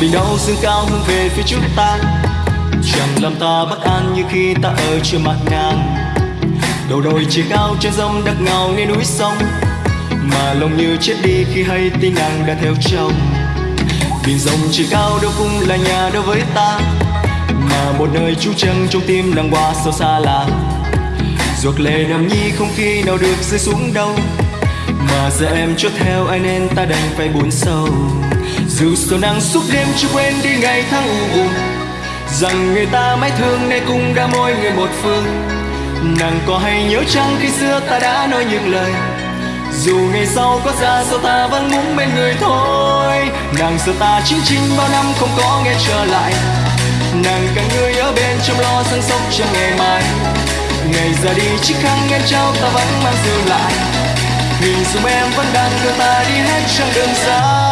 mình đâu dương cao hướng về phía trước ta. Chẳng làm ta bất an như khi ta ở trên mặt nàng. Đầu đồi chỉ cao trên dông đất ngào nghe núi sông. Mà lòng như chết đi khi hay tin nàng đã theo chồng. Biển rộng chỉ cao đâu cũng là nhà đối với ta. Mà một nơi trú chân trong tim nàng qua sâu xa lạ ruột lệ nằm nhi không khi nào được rơi xuống đâu. Mà giờ em chốt theo ai nên ta đành phải buồn sâu dù sầu nắng suốt đêm chưa quên đi ngày tháng u buồn. Rằng người ta mãi thương nay cũng đã mỗi người một phương. Nàng có hay nhớ chăng khi xưa ta đã nói những lời? Dù ngày sau có ra sao ta vẫn muốn bên người thôi. Nàng sợ ta chính chính bao năm không có nghe trở lại. Nàng cần người ở bên chăm lo săn sóc cho ngày mai. Ngày ra đi, chiếc khăn em trao ta vẫn mang giữ lại. Hình dung em vẫn đang đưa ta đi hết chặng đường dài.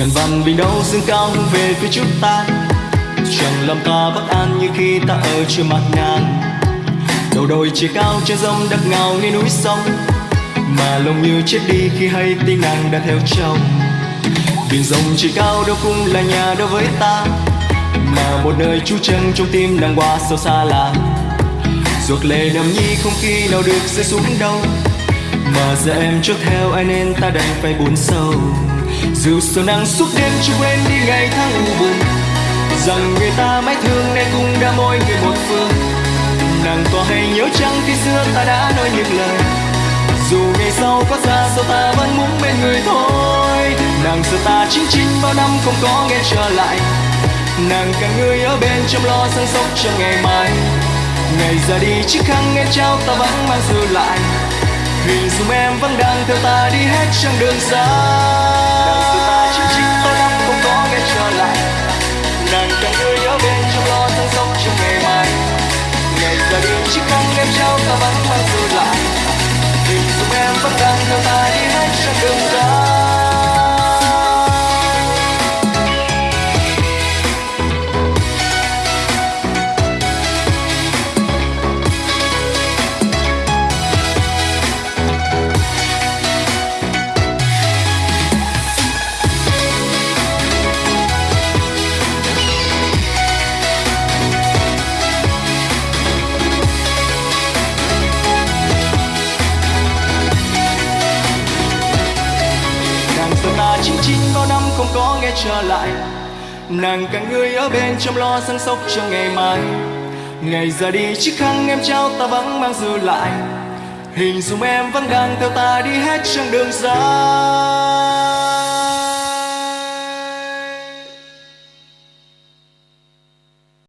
Ngàn vằn bình đâu dương cao hướng về phía chúng ta. Chẳng làm ta bất an như khi ta ở chưa mặt nàng đầu đồi chỉ cao trên rông đất ngào nghe núi sông, mà lòng như chết đi khi hay tin nàng đã theo chồng. Biển rộng chỉ cao đâu cũng là nhà đối với ta, mà một nơi trú chân trong tim nàng qua sâu xa là. Ruột lệ đầm nhi không khi nào được rơi xuống đâu, mà giờ em trước theo ai nên ta đành phải buồn sâu dù sầu nắng suốt đêm chưa quên đi ngày tháng u buồn. Rằng người ta mãi thương nay cũng đã mỗi người một phương. Nàng có hay nhớ chăng khi xưa ta đã nói những lời. Dù ngày sau có xa sao ta vẫn muốn bên người thôi. Nàng giờ ta chín chín bao năm không có nghe trở lại. Nàng cần người ở bên chăm lo săn sóc cho ngày mai. Ngày ra đi chiếc khăn em trao ta vẫn mang giữ lại. Hình dung em vẫn đang theo ta đi hết chặng đường dài chín chín bao năm không có nghe trở lại nàng càng người ở bên trong lo săn sống trong ngày mai ngày ra đi chiếc khăn em trao ta vẫn chín chín bao năm không có nghe trở lại. Nàng cả người ở bên chăm lo săn sóc cho ngày mai. Ngày ra đi chiếc khăn em trao ta vẫn mang dư lại. Hình dung em vẫn đang theo ta đi hết chặng đường dài.